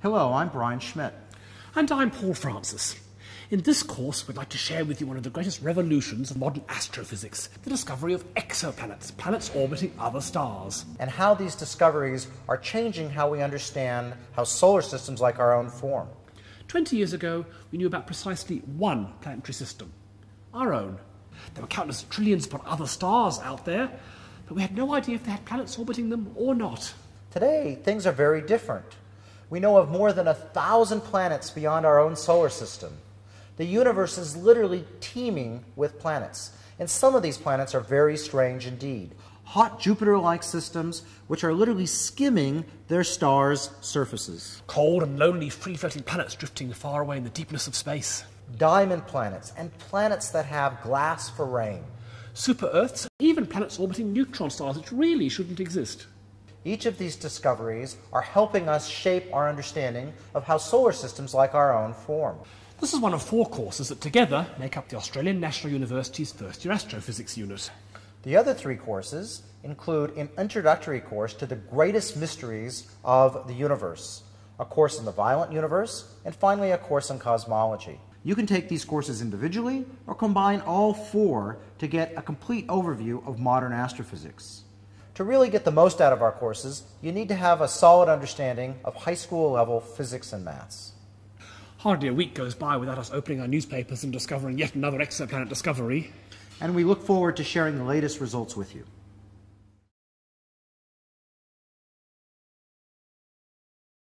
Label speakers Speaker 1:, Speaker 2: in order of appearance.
Speaker 1: Hello, I'm Brian Schmidt.
Speaker 2: And I'm Paul Francis. In this course, we'd like to share with you one of the greatest revolutions of modern astrophysics the discovery of exoplanets, planets orbiting other stars.
Speaker 1: And how these discoveries are changing how we understand how solar systems like our own form.
Speaker 2: Twenty years ago, we knew about precisely one planetary system our own. There were countless trillions of other stars out there, but we had no idea if they had planets orbiting them or not.
Speaker 1: Today, things are very different. We know of more than a thousand planets beyond our own solar system. The universe is literally teeming with planets, and some of these planets are very strange indeed. Hot Jupiter like systems which are literally skimming their stars' surfaces.
Speaker 2: Cold and lonely free floating planets drifting far away in the deepness of space.
Speaker 1: Diamond planets, and planets that have glass for rain.
Speaker 2: Super Earths, even planets orbiting neutron stars which really shouldn't exist.
Speaker 1: Each of these discoveries are helping us shape our understanding of how solar systems like our own form.
Speaker 2: This is one of four courses that together make up the Australian National University's first year astrophysics unit.
Speaker 1: The other three courses include an introductory course to the greatest mysteries of the universe, a course in the violent universe, and finally a course in cosmology. You can take these courses individually or combine all four to get a complete overview of modern astrophysics. To really get the most out of our courses, you need to have a solid understanding of high school level physics and maths.
Speaker 2: Hardly a week goes by without us opening our newspapers and discovering yet another exoplanet discovery.
Speaker 1: And we look forward to sharing the latest results with you.